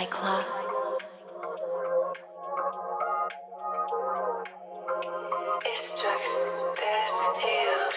It It's just this deal.